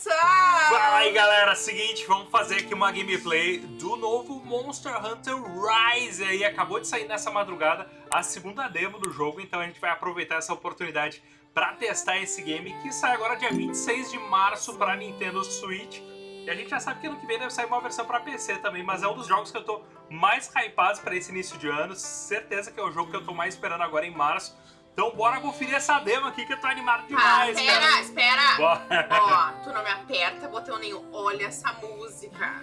começar! Fala aí galera, seguinte, vamos fazer aqui uma gameplay do novo Monster Hunter Rise aí, acabou de sair nessa madrugada a segunda demo do jogo, então a gente vai aproveitar essa oportunidade para testar esse game que sai agora dia 26 de março para Nintendo Switch. E a gente já sabe que ano que vem deve sair uma versão para PC também, mas é um dos jogos que eu tô mais hypado para esse início de ano, certeza que é o jogo que eu tô mais esperando agora em março, então bora conferir essa demo aqui que eu tô animado demais, ah, espera, cara. espera! Bora. Ó, tu não me aperta botão nenhum. Olha essa música.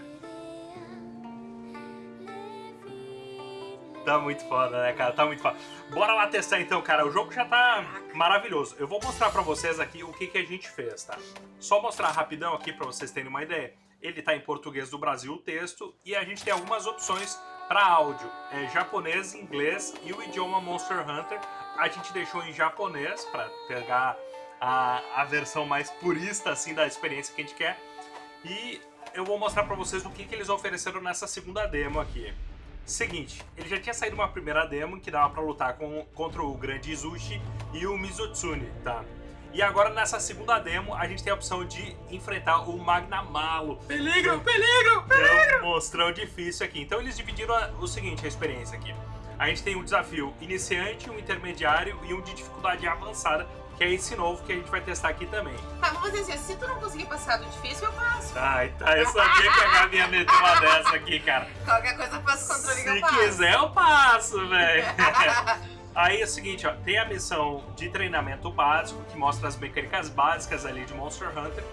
Tá muito foda, né, cara? Tá muito foda. Bora lá testar então, cara. O jogo já tá maravilhoso. Eu vou mostrar pra vocês aqui o que, que a gente fez, tá? Só mostrar rapidão aqui pra vocês terem uma ideia. Ele tá em português do Brasil, o texto, e a gente tem algumas opções para áudio. É japonês, inglês e o idioma Monster Hunter a gente deixou em japonês para pegar a, a versão mais purista assim da experiência que a gente quer. E eu vou mostrar para vocês o que, que eles ofereceram nessa segunda demo aqui. Seguinte, ele já tinha saído uma primeira demo que dava para lutar com, contra o Grande Izushi e o Mizutsune, tá? E agora nessa segunda demo a gente tem a opção de enfrentar o Magnamalo. Peligro, peligro, peligro! É um monstrão difícil aqui. Então eles dividiram a, o seguinte, a experiência aqui a gente tem um desafio iniciante, um intermediário e um de dificuldade avançada, que é esse novo que a gente vai testar aqui também. Tá, vamos dizer assim, se tu não conseguir passar do difícil, eu passo. Ai, tá, eu sabia que a Gabi ia meter uma dessa aqui, cara. Qualquer coisa eu faço controle que Se eu passo. quiser, eu passo, velho. Aí é o seguinte, ó, tem a missão de treinamento básico, que mostra as mecânicas básicas ali de Monster Hunter.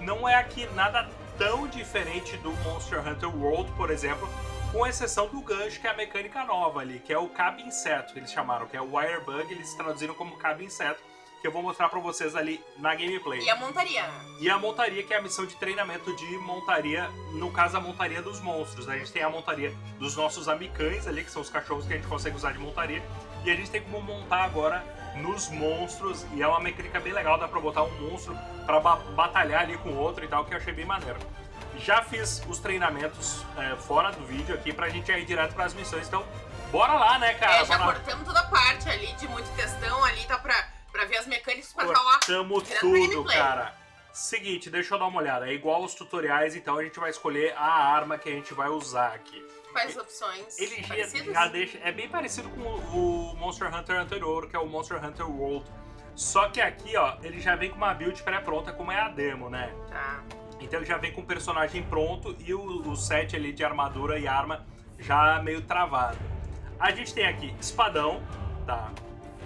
Não é aqui nada tão diferente do Monster Hunter World, por exemplo, com exceção do gancho, que é a mecânica nova ali, que é o cabo inseto, que eles chamaram, que é o wire bug, eles traduziram como cabo inseto, que eu vou mostrar pra vocês ali na gameplay. E a montaria. E a montaria, que é a missão de treinamento de montaria, no caso a montaria dos monstros. A gente tem a montaria dos nossos amicães ali, que são os cachorros que a gente consegue usar de montaria, e a gente tem como montar agora nos monstros, e é uma mecânica bem legal, dá pra botar um monstro pra ba batalhar ali com o outro e tal, que eu achei bem maneiro. Já fiz os treinamentos é, fora do vídeo aqui pra gente ir direto pras missões, então bora lá, né, cara? É, já bora... cortamos toda a parte ali de muito testão ali, tá pra, pra ver as mecânicas pra lá. Cortamos tudo, cara. Seguinte, deixa eu dar uma olhada. É igual os tutoriais, então a gente vai escolher a arma que a gente vai usar aqui. Quais opções? Ele já, já deixa. É bem parecido com o Monster Hunter anterior, que é o Monster Hunter World. Só que aqui, ó, ele já vem com uma build pré-pronta, como é a demo, né? Tá. Então ele já vem com o personagem pronto e o, o set ali de armadura e arma já meio travado. A gente tem aqui espadão, tá?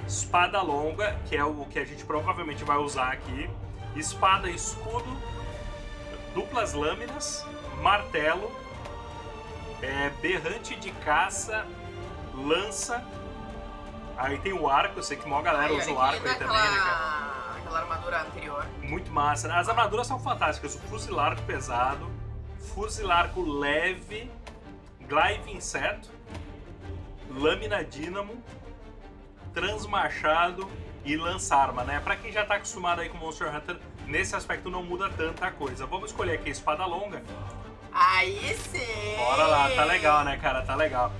Espada longa, que é o que a gente provavelmente vai usar aqui. Espada e escudo, duplas lâminas, martelo, é, berrante de caça, lança. Aí tem o arco, eu sei que maior galera Ai, usa o arco aí também, né, cara? Aquela armadura anterior. Muito massa. As armaduras são fantásticas. O fuzilarco pesado, fuzilarco leve, glaive inseto, lâmina dínamo, transmachado e lança-arma, né? Pra quem já tá acostumado aí com Monster Hunter, nesse aspecto não muda tanta coisa. Vamos escolher aqui a espada longa. Aí sim! Bora lá, tá legal, né, cara? Tá legal.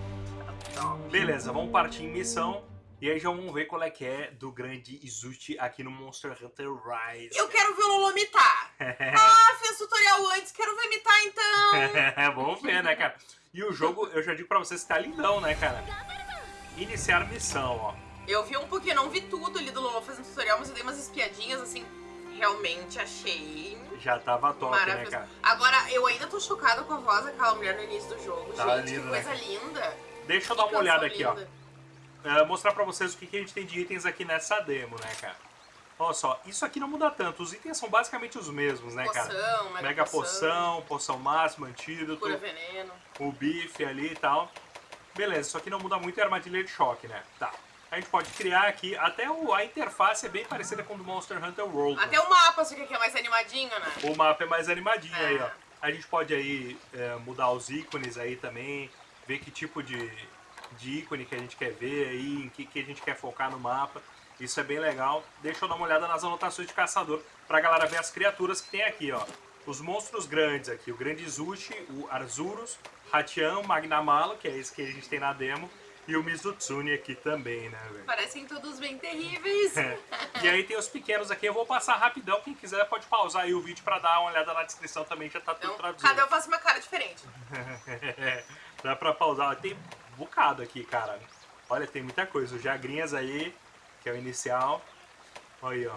Beleza, vamos partir em missão. E aí já vamos ver qual é que é do grande Izuchi aqui no Monster Hunter Rise. Eu quero ver o Lolo mitar. ah, fiz tutorial antes, quero ver mitar então. vamos ver, né, cara? E o jogo, eu já digo pra vocês que tá lindão, né, cara? Iniciar missão, ó. Eu vi um pouquinho, não vi tudo ali do Lolo fazendo tutorial, mas eu dei umas espiadinhas, assim, realmente achei... Já tava top, né, cara? Agora, eu ainda tô chocada com a voz daquela mulher no início do jogo. Tá Gente, lindo, que coisa né? linda. Deixa eu dar uma olhada canção aqui, linda. ó. É, mostrar pra vocês o que, que a gente tem de itens aqui nessa demo, né, cara? Olha só, isso aqui não muda tanto. Os itens são basicamente os mesmos, né, cara? Poção, mega, Mega poção, poção máxima, antídoto, Cura veneno. o bife ali e tal. Beleza, isso aqui não muda muito é a armadilha de choque, né? Tá. A gente pode criar aqui, até o, a interface é bem parecida com o do Monster Hunter World. Até o mapa, só que aqui é mais animadinho, né? O mapa é mais animadinho É. aí, ó. A gente pode aí é, mudar os ícones aí também, ver que tipo de, de ícone que a gente quer ver aí, em que, que a gente quer focar no mapa. Isso é bem legal. Deixa eu dar uma olhada nas anotações de caçador pra galera ver as criaturas que tem aqui, ó. Os monstros grandes aqui, o Grande Zushi, o Arzurus, Hatian, Magnamalo, que é esse que a gente tem na demo, E o Mizutsune aqui também, né, velho? Parecem todos bem terríveis. É. E aí tem os pequenos aqui, eu vou passar rapidão. Quem quiser pode pausar aí o vídeo pra dar uma olhada na descrição também, já tá tudo Então, traduzido. cada um faz uma cara diferente. Dá pra pausar. Tem bocado aqui, cara. Olha, tem muita coisa. Os Jagrinhas aí, que é o inicial. Olha aí, ó.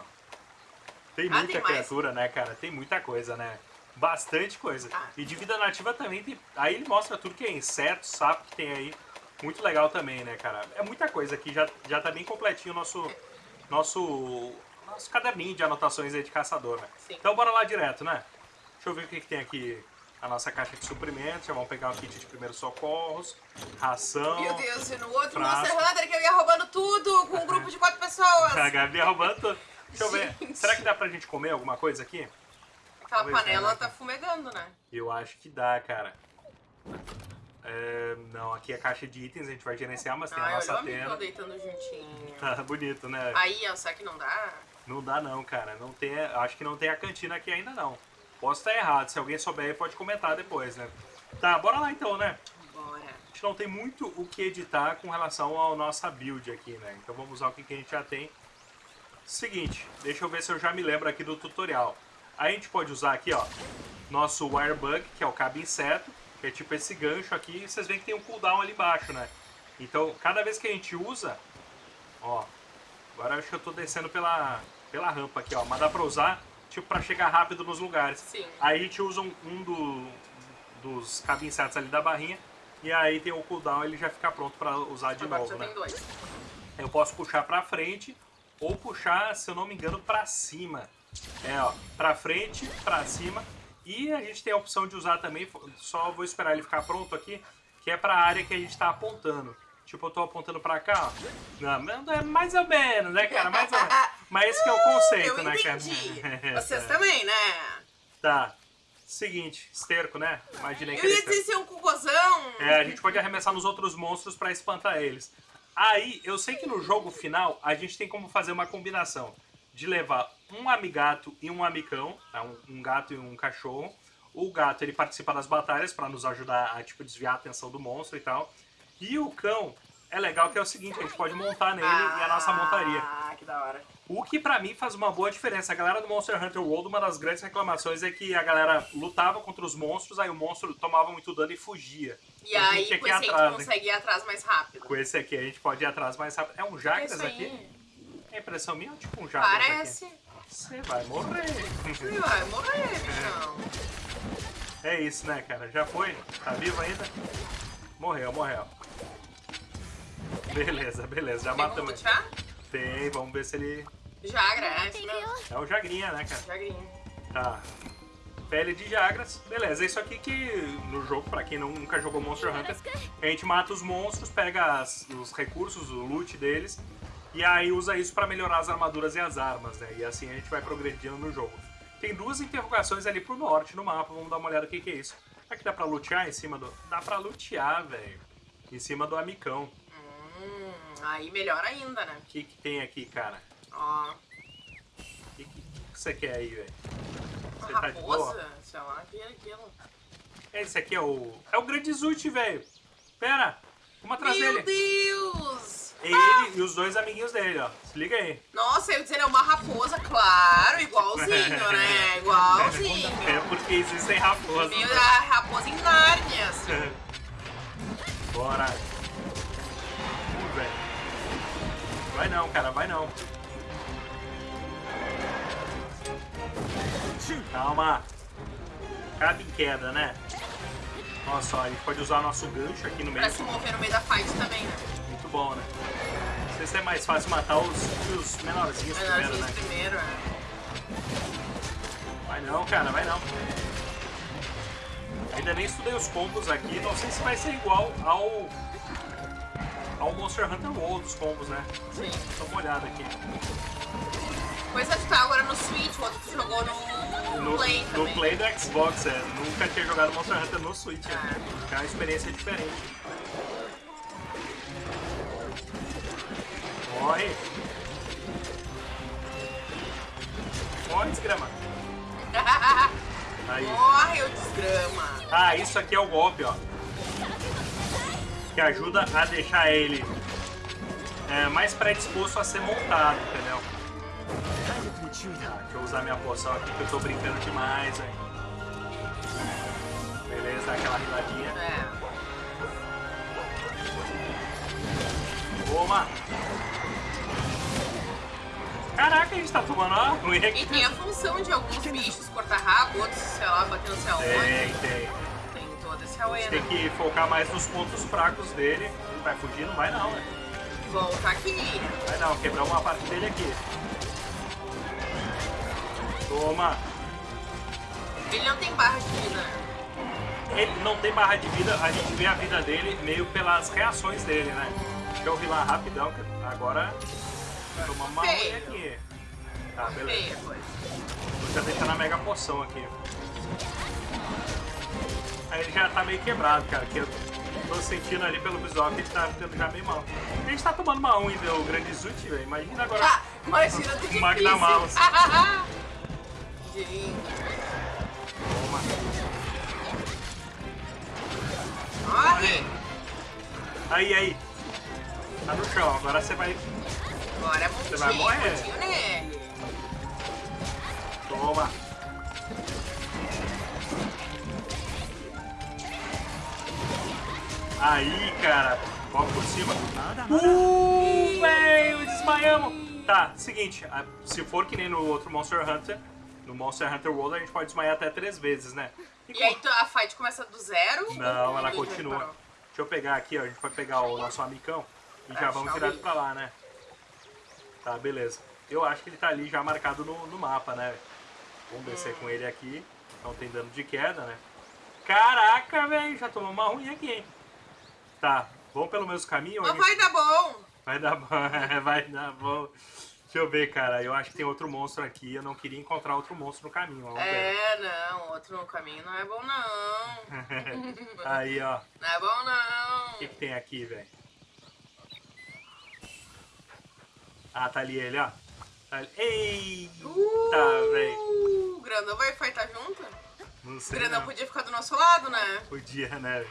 Tem Ah, muita tem criatura, né, cara? Tem muita coisa, né? Bastante coisa. Tá. E de vida nativa também tem. Aí ele mostra tudo que é inseto, sapo que tem aí. Muito legal também, né, cara? É muita coisa aqui. Já, já tá bem completinho o nosso, nosso, nosso caderninho de anotações aí de caçador, né? Sim. Então bora lá direto, né? Deixa eu ver o que, que tem aqui. A nossa caixa de suprimentos. Já vamos pegar um kit de primeiros socorros. Ração. Meu Deus, e no outro frasco. Monster Hunter que eu ia roubando tudo com um grupo de quatro pessoas. A Gabi roubando tudo. Deixa eu ver. Será que dá pra gente comer alguma coisa aqui? Aquela Talvez panela tá fumegando, né? Eu acho que dá, cara. É, não, aqui é caixa de itens, a gente vai gerenciar, mas tem a nossa o tenda. deitando juntinho. Tá bonito, né? Aí, ó, será que não dá? Não dá não, cara. Não tem, acho que não tem a cantina aqui ainda não. Posso estar errado, se alguém souber pode comentar depois, né? Tá, bora lá então, né? Bora. A gente não tem muito o que editar com relação à nossa build aqui, né? Então vamos usar o que a gente já tem. Seguinte, deixa eu ver se eu já me lembro aqui do tutorial. Aí a gente pode usar aqui, ó, nosso Wirebug, que é o cabo inseto, que é tipo esse gancho aqui, e vocês veem que tem um cooldown ali embaixo, né? Então, cada vez que a gente usa, ó, agora acho que eu tô descendo pela, pela rampa aqui, ó, mas dá pra usar, tipo, pra chegar rápido nos lugares. Sim. Aí a gente usa um, um do- dos cabos insetos ali da barrinha, e aí tem o cooldown, ele já fica pronto pra usar de Agora novo, né? Eu posso puxar pra frente ou puxar, se eu não me engano, pra cima. É, ó, pra frente, pra cima. E a gente tem a opção de usar também, só vou esperar ele ficar pronto aqui, que é pra área que a gente tá apontando. Tipo, eu tô apontando pra cá, ó. Não, é mais ou menos, né, cara? Mais ou menos. Mas esse que é o conceito, Eu né, cara? Vocês também, né? Tá. Seguinte, esterco, né? Imaginei que Eu ia dizer ser um cocôzão. É, a gente pode arremessar nos outros monstros pra espantar eles. Aí, eu sei que no jogo final a gente tem como fazer uma combinação de levar um amigato e um amicão, tá? um, um gato e um cachorro. O gato ele participa das batalhas pra nos ajudar a tipo desviar a atenção do monstro e tal. E o cão é legal que é o seguinte, a gente pode montar nele e a nossa montaria. Ah, que da hora. O que pra mim faz uma boa diferença. A galera do Monster Hunter World, uma das grandes reclamações é que a galera lutava contra os monstros, aí o monstro tomava muito dano e fugia. E A aí, gente com esse atrás, né? consegue ir atrás mais rápido. Com esse aqui a gente pode ir atrás mais rápido. É um É isso aqui? É impressão minha ou tipo um Jagras Parece. aqui? Você vai morrer. Ele vai morrer, bichão. é isso, né, cara? Já foi? Tá vivo ainda? Morreu, morreu. Beleza, beleza. Já Tem matamos. lutear? Tem, vamos ver se ele... Jagra, é isso mesmo. É o Jagrinha, né, cara? Jagrinho. Tá. Pele de Jagras. Beleza, é isso aqui que no jogo, pra quem nunca jogou Monster Hunter, a gente mata os monstros, pega as- os recursos, o loot deles, e aí usa isso pra melhorar as armaduras e as armas, né? E assim a gente vai progredindo no jogo. Tem duas interrogações ali pro norte no mapa, vamos dar uma olhada o que, que é isso. Será que dá pra lutear em cima do... Dá pra lutear, velho. Em cima do amicão. Aí melhor ainda, né? O que, que tem aqui, cara? Ó, O que, que, que você quer aí, velho? uma Você tá de boa? raposa, sei lá, que é aquilo. Esse aqui é o. É o Grande Zut, velho. Pera, vamos atrás Meu dele. Deus! É ele e os dois amiguinhos dele, ó. Se liga aí. Nossa, eu ia dizer, é uma raposa, claro, igualzinho, né? Igualzinho. É porque existem raposas. Meio da raposa em Nárnia, assim. Bora. Vai não, cara, vai não. Calma. Cabe em queda, né? Nossa, ó, a gente pode usar nosso gancho aqui no meio. Pra se mover no meio da fight também, né? Muito bom, né? Não sei se é mais fácil matar os, os menorzinhos primeiro, Menorzinhos né? primeiro, é. Vai não, cara, vai não. Ainda nem estudei os combos aqui, não sei se vai ser igual ao ao Monster Hunter World, os combos, né? Sim. Dá uma olhada aqui. Coisa de tá agora no Switch, o outro tu jogou no, No Play no também. Play do Xbox, é. Nunca tinha jogado Monster Hunter no Switch. Ah. né? É uma experiência diferente. Morre! Morre, desgrama! Aí. Morre, o desgrama. Ah, isso aqui é o golpe, ó. Que ajuda a deixar ele é, mais predisposto a ser montado, entendeu? Ah, deixa eu usar minha poção aqui que eu tô brincando demais, velho. Beleza, dá aquela riladinha. Toma! Caraca, a gente tá tomando uma ruim aqui. E tem a função de alguns bichos cortar rabo, outros, sei lá, bater no céu Tem, tem. Tem que focar mais nos pontos fracos dele. Ele vai fugir? Não vai não, né? Volta aqui. Vai não, quebrar uma parte dele aqui. Toma! Ele não tem barra de vida? Ele não tem barra de vida, a gente vê a vida dele meio pelas reações dele, né? Deixa eu lá rapidão, agora tomamos uma Feio. aqui. Tá, beleza. Vou já deixar na mega poção aqui. Aí ele já tá meio quebrado, cara, que eu tô sentindo ali pelo visual que ele tá ficando já meio mal. A gente tá tomando uma 1 ainda, o grande Zut, velho. Imagina agora. Ah, imagina ter que Magna Mouse. Gente. Toma. Morre. Aí, aí. Tá no chão, agora você vai. Agora é Você vai morrer. nele. Toma. Aí, cara. Vamos por cima. Uh, velho, desmaiamos. Tá, seguinte. Se for que nem no outro Monster Hunter, no Monster Hunter World, a gente pode desmaiar até três vezes, né? E aí tu- a fight começa do zero? Não, ela continua. Deixa eu pegar aqui, ó. A gente vai pegar o nosso amicão e já Ah, vamos direto pra lá, né? Tá, beleza. Eu acho que ele tá ali já marcado no, no mapa, né? Vamos descer com ele aqui. Não tem dano de queda, né? Caraca, velho, já tomou uma ruim aqui, hein? Tá, vamos pelo mesmo caminho? Mas vai dar bom. Vai dar bom, vai dar bom. Deixa eu ver, cara. Eu acho que tem outro monstro aqui. Eu não queria encontrar outro monstro no caminho. Vamos ver. É, não, outro no caminho não é bom não. Aí, ó. Não é bom O não. que, que tem aqui, velho? Ah, tá ali ele, ó. Tá ali. Eita, velho. Uh, o Grandão vai fightar junto? Não O sei Grandão não. podia ficar do nosso lado, né? Podia, né?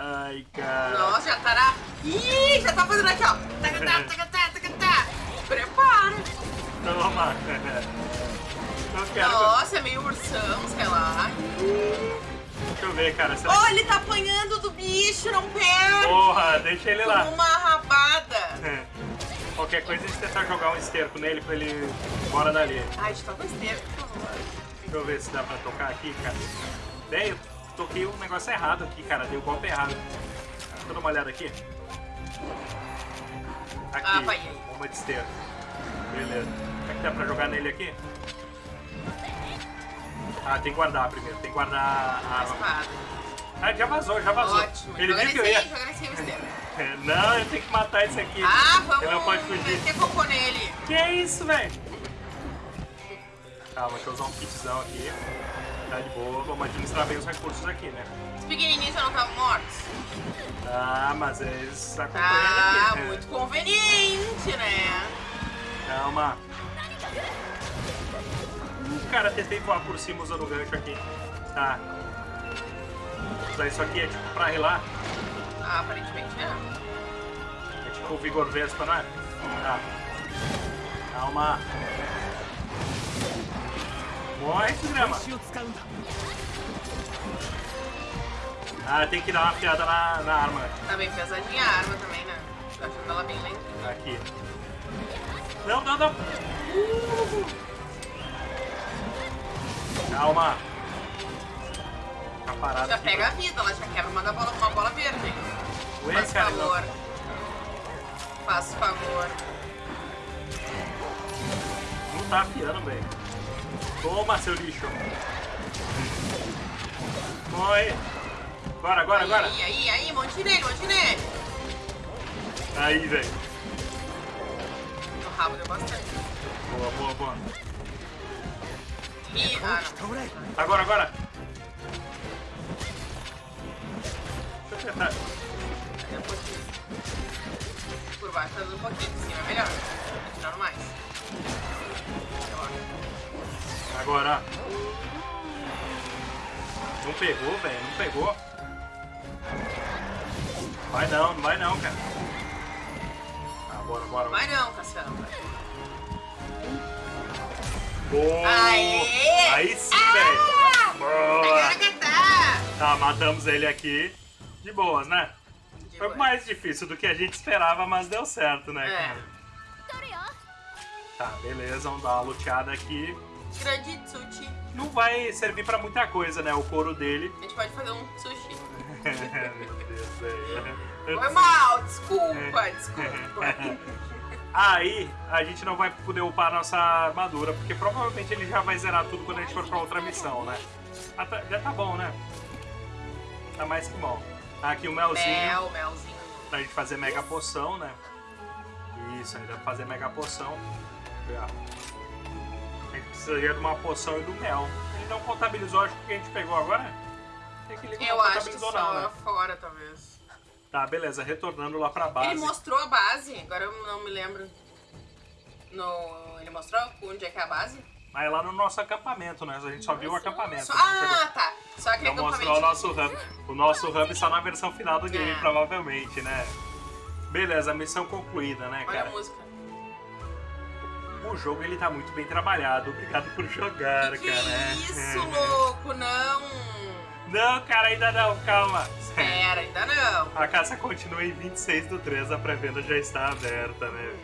Ai, cara. Nossa, já tá na... Ih, já tá fazendo aqui, ó. Tacatá, tacatá, tacatá. Prepara. Toma. Quero. Nossa, é meio ursão, sei lá. Deixa eu ver, cara. Será Oh, ele tá apanhando do bicho, não perde. Porra, deixa ele lá. Como uma rabada. Qualquer coisa a gente tentar jogar um esterco nele pra ele embora dali. Ai, de todas tempo, por favor. Deixa eu ver se dá pra tocar aqui, cara. Bem, eu toquei um negócio errado aqui, cara. Dei o golpe errado. Deixa eu dar uma olhada aqui. Aqui, Ah, vai uma de esteira. Beleza. Será que dá pra jogar nele aqui? Ah, tem que guardar primeiro. Tem que guardar a arma. Ah, já vazou, já vazou. Ótimo. Ele joga viu que eu ia... Não, eu tenho que matar esse aqui. Ah, vamos Ele não pode fugir. meter cocô nele. Que isso, velho? Calma, deixa eu usar um kitzão aqui. Tá de boa, vamos administrar bem os recursos aqui, né? Os pequenininhos não estavam mortos? Ah, mas eles acompanham Ah, aqui. né? muito conveniente, né? Calma. Uh, cara, tentei voar por cima usando o gancho aqui. Tá. Usar isso aqui é tipo pra relar. Ah, aparentemente é. É tipo o Vigor Vespa, não é? Tá. Calma. Ó, é esse grama. Ah, tem que dar uma piada na, na arma. Tá bem pesadinha a arma também, né? Tá achando ela bem lenta. Aqui. Não, não, não. Uh! Calma. Tá. Já aqui, pega a vida, ela já quebra uma, bola, com uma bola verde. Ué, Faz cara, favor. Não. Faz favor. Não tá afiando, velho. Toma, seu lixo. Morre. Agora, agora, agora. Aí, aí, aí, monte nele, monte nele. Aí, velho. No rabo deu bastante. Boa, boa, boa. Ih, ah, 倒れ Agora, agora. Deixa eu tentar. não. É um pouquinho. Por baixo tá dando um pouquinho, por cima é melhor. Tá tirando mais. Agora. Não pegou, velho. Não pegou. Vai não, não vai não, cara. Ah, bora, bora. Vai não, Cassandra. Boa! Aê! Aí sim, Ah! velho. Boa! Tá! Tá, matamos ele aqui. De boas, né? De Foi boa. mais difícil do que a gente esperava, mas deu certo, né, É. cara? Tá, beleza, vamos dar uma luteada aqui. Grande sushi. Não vai servir pra muita coisa, né? O couro dele. A gente pode fazer um sushi. Meu Deus. Foi mal, desculpa, desculpa. Aí a gente não vai poder upar nossa armadura, porque provavelmente ele já vai zerar tudo quando a gente for pra outra missão, né? Ah, tá, já tá bom, né? Tá mais que bom. Aqui o melzinho Mel, melzinho. pra gente fazer mega poção, né? Isso, ainda pra fazer mega poção. Ó. A precisaria de uma poção e do mel. Ele não contabilizou, acho que o que a gente pegou agora. Que Eu acho que só não, né? fora, talvez. Tá, beleza, retornando lá pra base. Ele mostrou a base, agora eu não me lembro. No... Ele mostrou onde é que é a base? Mas é lá no nosso acampamento, né? A gente só viu o acampamento. Só- a pegou- Ah, tá. Só aquele Não mostrou o nosso hub. O nosso hub só na versão final do game, É. provavelmente, né? Beleza, missão concluída, né, Olha a cara? música. O jogo ele tá muito bem trabalhado. Obrigado por jogar, Que, que cara. É. isso, louco? Não! Não, cara, ainda não, calma. Espera, ainda não. A caça continua em 26 do 3, a pré-venda já está aberta, né?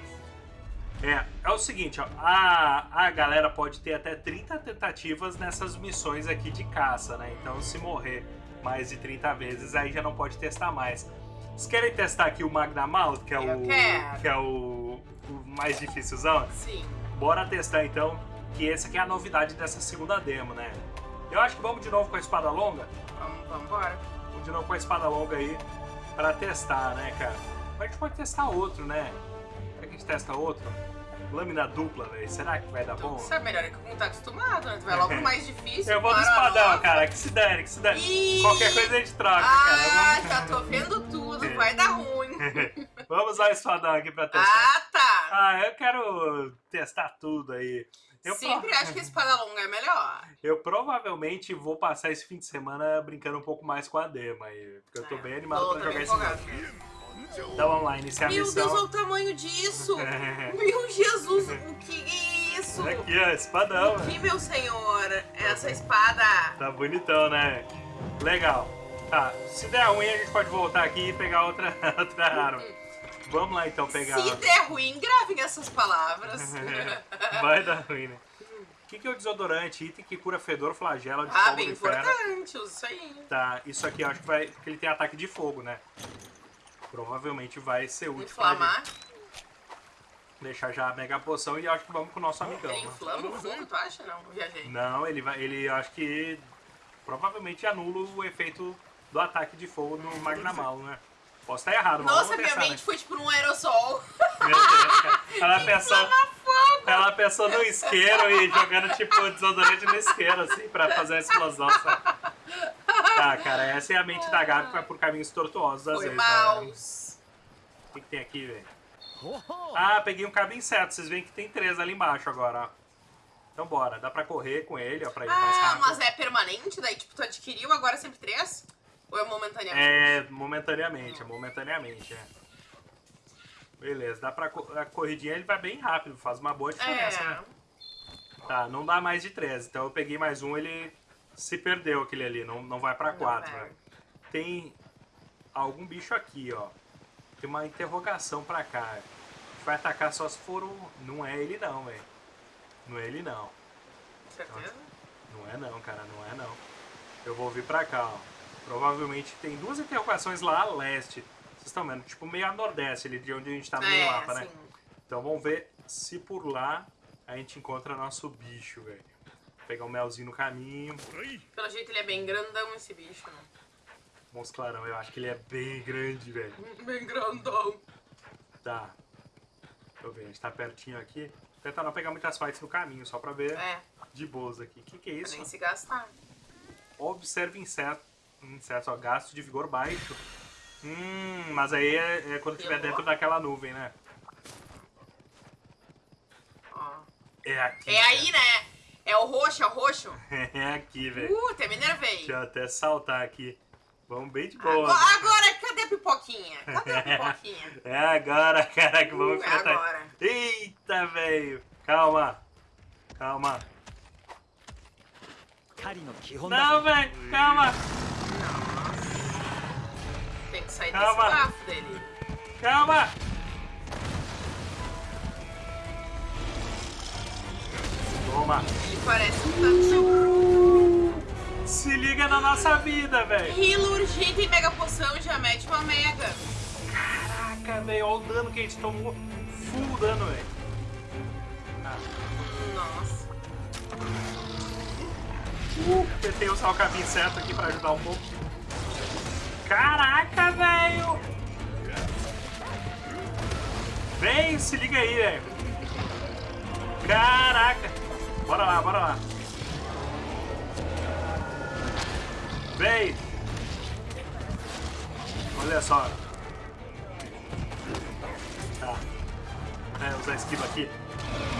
É, é o seguinte, ó, a, a galera pode ter até 30 tentativas nessas missões aqui de caça, né? Então se morrer mais de 30 vezes, aí já não pode testar mais. Vocês querem testar aqui o Magnamalt, que é Eu o quero. que é o, o mais dificilzão? Sim. Bora testar então, que essa aqui é a novidade dessa segunda demo, né? Eu acho que vamos de novo com a espada longa. Vamos, vamos embora. Vamos de novo com a espada longa aí pra testar, né, cara? Mas a gente pode testar outro, né? Será que a gente testa outro? Lâmina dupla, velho. Será que vai dar bom? Tu sabe melhor que como tá acostumado, né? Tu vai logo mais difícil. Eu vou para espadão, logo. cara. Que se dane, que se dane. Ih! Qualquer coisa a gente troca, Ah, cara. Vamos... já tô vendo tudo. Vai dar ruim. Vamos usar o espadão aqui pra testar. Ah, tá. Ah, eu quero testar tudo aí. Eu, Sempre pro- acho que a espada longa é melhor. eu provavelmente vou passar esse fim de semana brincando um pouco mais com a dema aí. Porque eu tô É, bem animado tô pra jogar esse empolgado. jogo. Então vamos lá, iniciar a Meu missão. Deus, olha o tamanho disso. Meu Jesus, o que é isso? Aqui, ó, espadão. O que, meu senhor? Essa espada. Tá bonitão, né? Legal. Tá, se der ruim a gente pode voltar aqui e pegar outra, outra arma. Vamos lá então pegar. Se der ruim, gravem essas palavras. Vai dar ruim, né? O que, que é o desodorante? Item que cura fedor, flagela de ah, fogo bem do inferno. importante, usa isso aí. Tá, isso aqui eu acho que vai. que ele tem ataque de fogo, né? Provavelmente vai ser útil Inflamar. Deixar já a mega poção e acho que vamos com o nosso amigão. Ele né? inflama o fogo, tu acha? Não, viajei. Não, ele vai. Ele acho que provavelmente anula o efeito do ataque de fogo no Magnamal, né? Posso estar errado, mas Nossa, minha mente foi tipo num aerosol. né? Meu Deus, cara. Ela pensou, ela pensou no isqueiro e jogando tipo desodorante no isqueiro, assim, pra fazer a explosão, sabe? Tá, cara, essa é a mente da Gabi que vai por caminhos tortuosos às Foi vezes. mal. Né? O que, que tem aqui, velho? Ah, peguei um cabo inseto. Vocês veem que tem três ali embaixo agora, ó. Então bora, dá pra correr com ele, ó, pra ir mais Ah, rápido. mas é permanente? Daí, tipo, tu adquiriu agora sempre três? Ou é momentaneamente? É, momentaneamente, é momentaneamente, é. Beleza, dá pra. A corridinha ele vai bem rápido, faz uma boa diferença, É. né? Tá, não dá mais de 13. Então eu peguei mais um, ele se perdeu aquele ali, não, não vai pra Não 4. vai. né? Tem algum bicho aqui, ó. Tem uma interrogação pra cá. A gente vai atacar só se for o. Não é ele não, velho. Não é ele não. Certeza? Não é não, cara, não é não. Eu vou vir pra cá, ó. Provavelmente tem duas interrogações lá a leste. Vocês estão vendo? Tipo meio a nordeste ali de onde a gente tá no é, mapa, né? Então vamos ver se por lá a gente encontra nosso bicho, velho. Pegar um melzinho no caminho. Pelo jeito ele é bem grandão esse bicho, né? Vamos clarão, eu acho que ele é bem grande, velho. Bem grandão. Tá. Deixa eu ver, a gente tá pertinho aqui. Tentar não pegar muitas fights no caminho, só pra ver É, de boas aqui. O que, que é pra isso? nem se gastar. Observe inseto. Hum, certo, ó, gasto de vigor baixo. Hum, mas aí é, é quando estiver dentro daquela nuvem, né? É aqui. É cara. aí, né? É o roxo, é o roxo. é aqui, velho. Uh, até me nervei. Deixa eu até saltar aqui. Vamos bem de boa. Agora, né, agora cadê a pipoquinha? Cadê a pipoquinha? é agora, cara, que vamos uh, é enfrentar. É agora. Eita, velho. Calma. Calma. Não, velho. Calma. Sair Calma. desse bafo dele. Calma. Toma. Ele parece um tanto. Se liga na nossa vida, velho. Healer urgente e mega poção já mete uma mega. Caraca, velho. Olha o dano que a gente tomou. Full dano, velho. Ah, Nossa. Uh, tentei usar o caminho certo aqui pra ajudar um pouco. Caraca, velho! Vem, se liga aí, velho. Caraca! Bora lá, bora lá. Vem! Olha só. Tá. É, usar esquiva aqui.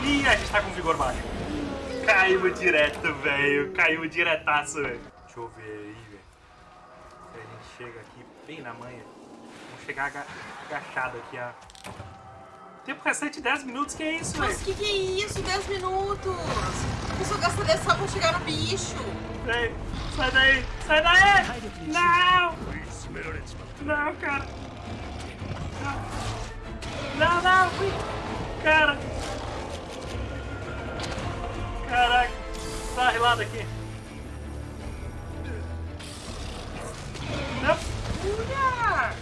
Ih, a gente tá com vigor baixo. Caímos direto, velho. Caímos diretaço, velho. Deixa eu ver aí, velho. Se a gente chega aqui bem na manha. Vamos chegar aga agachado aqui, ó. Tempo restante 10 minutos, que é isso, Mas velho? que que é isso? 10 minutos. A pessoa gasta 10 só pra chegar no bicho. Vem, sai daí, sai daí! Não! Não, cara! Não, não! ui. Cara! Caraca! Uma rilada aqui! Olha!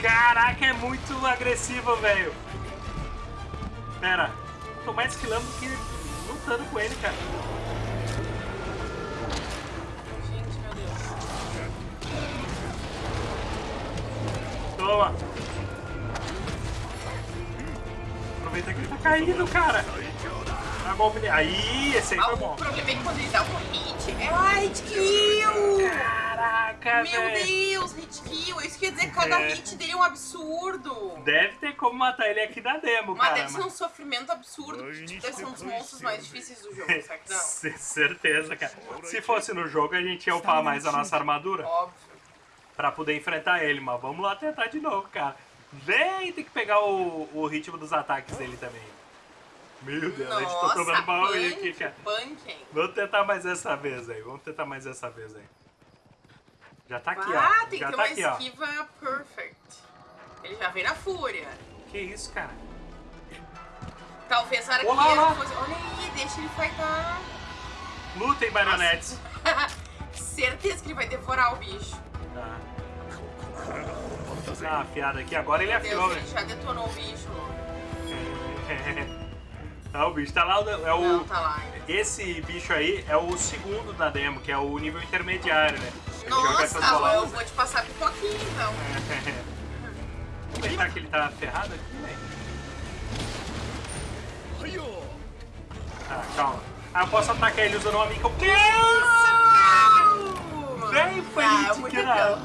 Caraca, é muito agressivo, velho! Pera, tô mais esquilando do que lutando com ele, cara. Gente, meu Deus. Toma! Aproveita que ele tá caindo, cara! Dá golpe nele. Aí, esse aí foi o bom. problema é que quando ele dá um hit, é um hit kill! Caraca, Meu velho! Deus, hit kill! Isso quer dizer que cada É. hit dele é um absurdo! Deve ter como matar ele aqui na demo, Mas cara. deve ser um sofrimento absurdo, porque tipo, deve ser um dos monstros mais difíceis do jogo, será que não? Certeza, cara. Se fosse no jogo, a gente ia upar mais a nossa armadura Óbvio. pra poder enfrentar ele, mas vamos lá tentar de novo, cara. Vem, tem que pegar o, o ritmo dos ataques dele também. Meu Deus, a gente tá Nossa, tomando baú aqui, punk, cara. punking. Vamos tentar mais essa vez aí, vamos tentar mais essa vez aí. Já tá aqui, ah, ó. tem Já que ter tá uma aqui, ó. esquiva perfect. Ele já vem na fúria. Que isso, cara? Talvez a hora que Olá, ele olá. fosse... Olha aí, deixa ele fightar. Lutem, marionetes. Certeza que ele vai devorar o bicho. Tá. Dá uma afiada aqui, agora ele Meu afiou, Deus, velho. ele já detonou o bicho. Tá, o bicho tá lá, é o... Não, tá lá. Esse bicho aí é o segundo da demo, que é o nível intermediário, né? Ele Nossa, tá bolas. eu vou te passar pipoquinha então. Aproveitar que ele tá ferrado aqui, velho. Tá, calma. Ah, eu posso atacar ele usando uma mica. Que isso? Véi, foi Ah, hit kill.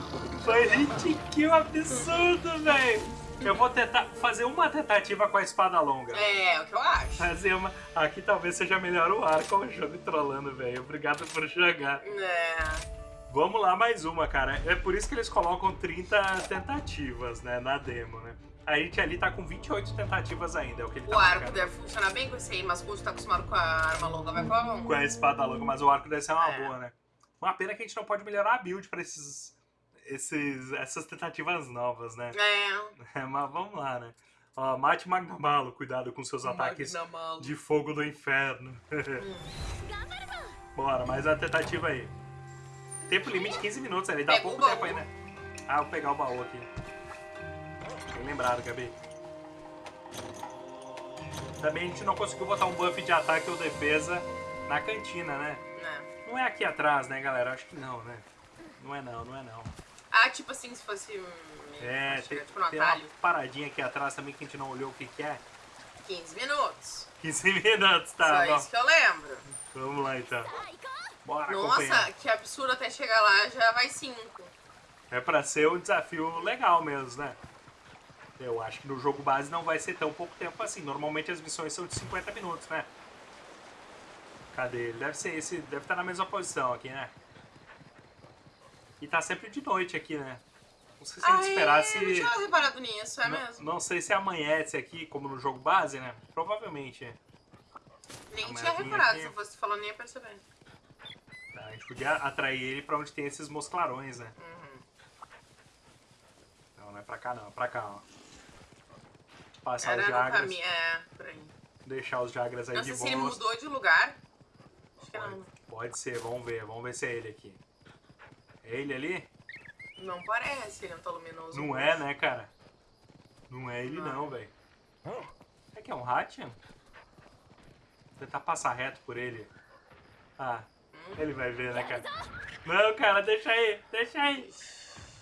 Foi hit kill absurdo, velho. Eu vou tentar fazer uma tentativa com a espada longa. É, é o que eu acho. Fazer uma. Aqui talvez seja melhor o ar com o jogo trolando, velho. Obrigado por jogar. É. Vamos lá, mais uma, cara. É por isso que eles colocam 30 tentativas, né, na demo, né? A gente ali tá com 28 tentativas ainda, é o que ele tá O arco marcando. deve funcionar bem com esse aí, mas quando tu tá acostumado com a arma longa, vai com a mão. Com a espada longa, mas o arco deve ser uma É. boa, né? Uma pena que a gente não pode melhorar a build pra esses, esses, essas tentativas novas, né? É. mas vamos lá, né? Ó, mate Magnamalo, cuidado com seus ataques Magnamalo. de fogo do inferno. Bora, mais uma tentativa aí. Tempo limite 15 minutos, ele dá Pega pouco tempo aí, né? Ah, vou pegar o baú aqui. Bem lembrado, Gabi. Também a gente não conseguiu botar um buff de ataque ou defesa na cantina, né? Né. Não é aqui atrás, né, galera? Acho que não, né? Não é não, não é não. Ah, tipo assim, se fosse. hum, É, tem, tipo no tem uma paradinha aqui atrás também que a gente não olhou o que que é. 15 minutos. 15 minutos, tá Só bom. isso que eu lembro. Vamos lá então. Bora. Nossa, que absurdo até chegar lá já vai 5. É pra ser um desafio legal mesmo, né? Eu acho que no jogo base não vai ser tão pouco tempo assim. Normalmente as missões são de 50 minutos, né? Cadê ele? Deve ser esse, deve estar na mesma posição aqui, né? E tá sempre de noite aqui, né? Não sei se a gente Ah, esperar é, se... Eu não tinha reparado nisso, é não, mesmo. não sei se amanhece aqui, como no jogo base, né? Provavelmente. Nem tinha reparado, aqui. se fosse falando, nem ia perceber. Tá, a gente podia atrair ele pra onde tem esses mosclarões, né? Uhum. Não, não é pra cá não, é pra cá, ó. Passar Era os Jagras, caminho, é, por aí. deixar os Jagras aí Não de sei se ele mudou de lugar. Acho que Pode, não. pode ser, vamos ver, vamos ver se é ele aqui. É ele ali? Não parece, ele é não tá luminoso. Não é, né, cara? Não é ele não, não velho. É que é um Hatchan? Vou tentar passar reto por ele. Ah, hum. ele vai ver, né, cara? Não, cara, deixa aí, deixa aí.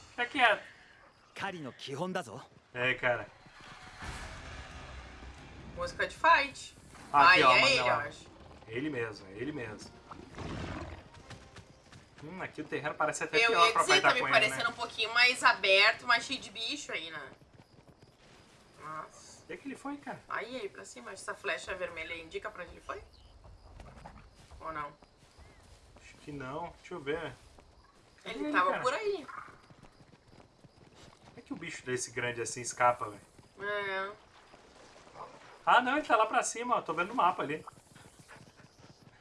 Fica quieto. É, cara. Música de fight. Aqui, ah, ó, é ele, eu acho. Ele mesmo, é ele mesmo. Hum, aqui o terreno parece até Eu pior ia pra dizer, tá me ele, parecendo né? um pouquinho mais aberto, mais cheio de bicho aí, né? Nossa. Onde é que ele foi, cara? Aí, aí, pra cima. Essa flecha vermelha indica pra onde ele foi? Ou não? Acho que não. Deixa eu ver. Cadê Ele tava cara? por aí. Como é que o bicho desse grande assim escapa, velho? É. Ah, não, ele tá lá pra cima, ó. Tô vendo o mapa ali.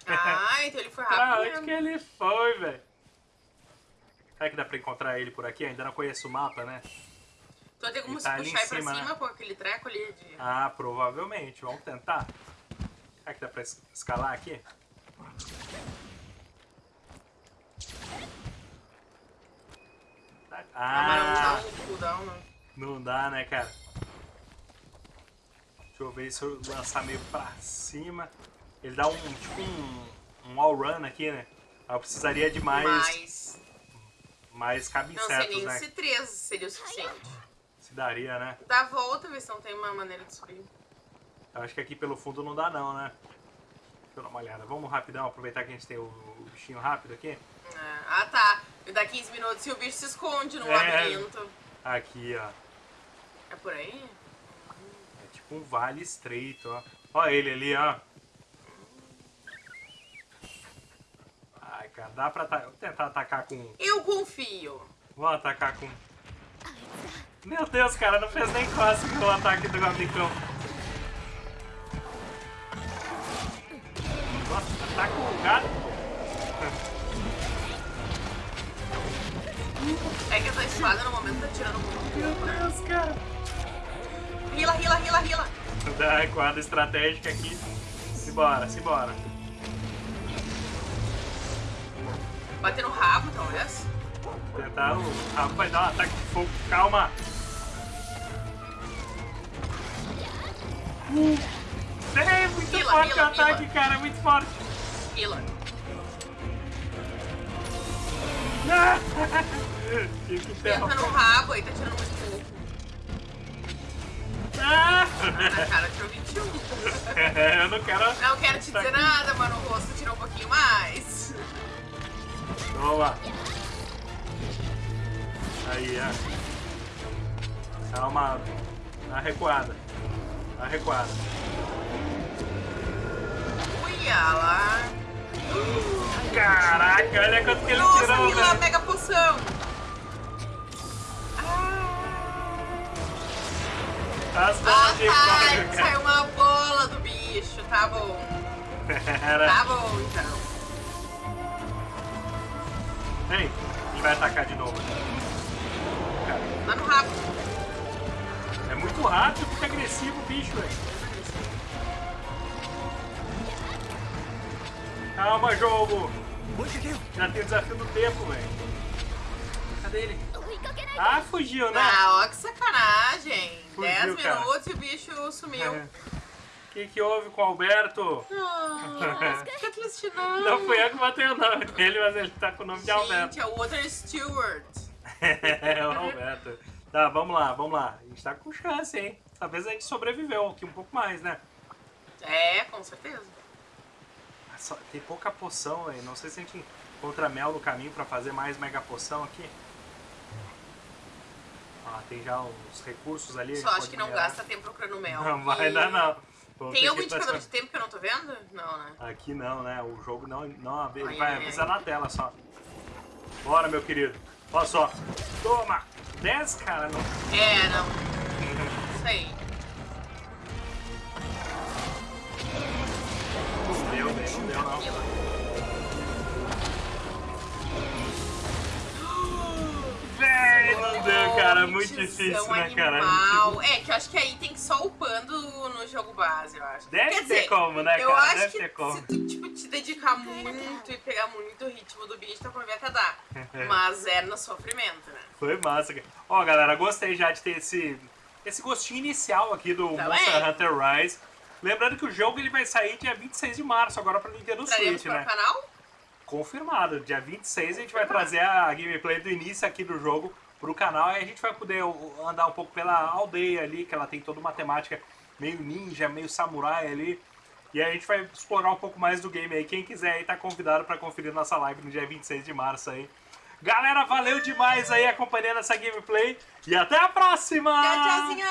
Ah, então ele foi Pra rápido onde mesmo. que ele foi, velho? Será que dá pra encontrar ele por aqui? Ainda não conheço o mapa, né? Então tem como Ele se tá puxar pra cima, né? com aquele treco ali de... Ah, provavelmente. Vamos tentar. Será que dá pra es- escalar aqui? Tá- Ah, não Ah, dá um cooldown, não. não dá, né, cara? Deixa eu ver se eu lançar meio pra cima. Ele dá um, tipo um, um all run aqui, né? Eu precisaria de mais, Mas... mais Não sei cabeçatos, nem né? se três seria o suficiente. Se daria, né? Dá a volta, ver se não tem uma maneira de subir. Eu acho que aqui pelo fundo não dá não, né? Deixa eu dar uma olhada. Vamos rapidão, aproveitar que a gente tem o, o bichinho rápido aqui. É. Ah, tá. E dá 15 minutos e o bicho se esconde no É. labirinto. Aqui, ó. É por aí? É tipo um vale estreito, ó. Ó ele ali, ó. Cara, dá pra ata- tentar atacar com... Eu confio. Vamos atacar com... Meu Deus, cara, não fez nem cócega o ataque do Gabicão. Nossa, ataca o gato. É que essa espada no momento tá tirando muito Meu né? Deus, cara. Rila, rila, rila, rila. Da quadra estratégica aqui. Simbora, simbora. Bater no rabo, talvez. Tentar o rabo vai dar um ataque de fogo. Calma. Uh, é muito Mila, forte Mila, o ataque, Mila. cara. Muito forte. Ah! Que Tenta no interromper. rabo, aí tá tirando muito pouco. Ah! Na cara tirou 21. Eu não quero. Não quero te dizer nada, mas no rosto tirou um pouquinho mais. Lá. Aí, ó. Calma. Na recuada. Na recuada. Uia lá. Caraca, olha quanto que ele Nossa, tirou, velho. mega poção. As Ah, bolas de tá. Saiu uma bola do bicho. Tá bom. Tá bom, então. Ei, a gente vai atacar de novo. Cara. Mano rápido. É muito rápido, fica agressivo o bicho, velho. Calma, jogo! Já tem o desafio do tempo, velho. Cadê ele? Ah, fugiu, né? Ah, ó, que sacanagem. 10 minutos e o bicho sumiu. É. O que, que houve com o Alberto? Ah, triste não. Não fui eu que botei o nome dele, mas ele tá com o nome de Alberto. Gente, é o Water Stewart. É, o Alberto. Tá, vamos lá, vamos lá. A gente tá com chance, hein? Talvez a gente sobreviveu aqui um pouco mais, né? É, com certeza. Ah, tem pouca poção, aí. Não sei se a gente encontra mel no caminho pra fazer mais mega poção aqui. Ah, tem já os recursos ali. Só gente acho que não minerar. gasta tempo procurando mel. Não vai E- dar, não. Tem algum indicador de tempo que eu não tô vendo? Não, né? Aqui não, né? O jogo não, não Ai, vai ai, ai. avisar na tela só. Bora, meu querido. Olha só. Toma! 10, cara, não. É, não. Isso aí. Não deu, não deu, não. Véi, não deu, cara. Muito difícil, né, cara? animal. É, que eu acho que aí tem que só upando jogo base, eu acho. Deve Quer ter dizer, como, né, eu cara? acho Deve que se tu, tipo, te dedicar muito e pegar muito o ritmo do bicho, talvez até dar. Mas é no sofrimento, né? Foi massa, cara. Ó, galera, gostei já de ter esse, esse gostinho inicial aqui do Também. Monster Hunter Rise. Lembrando que o jogo ele vai sair dia 26 de março, agora pra Nintendo Traremos Switch, né? canal? Confirmado. Dia 26 a gente vai trazer a gameplay do início aqui do jogo pro canal e a gente vai poder andar um pouco pela aldeia ali, que ela tem toda uma temática meio ninja, meio samurai ali. E a gente vai explorar um pouco mais do game aí. Quem quiser aí tá convidado pra conferir nossa live no dia 26 de março aí. Galera, valeu demais aí acompanhando essa gameplay e até a próxima! Tchau, tchauzinho!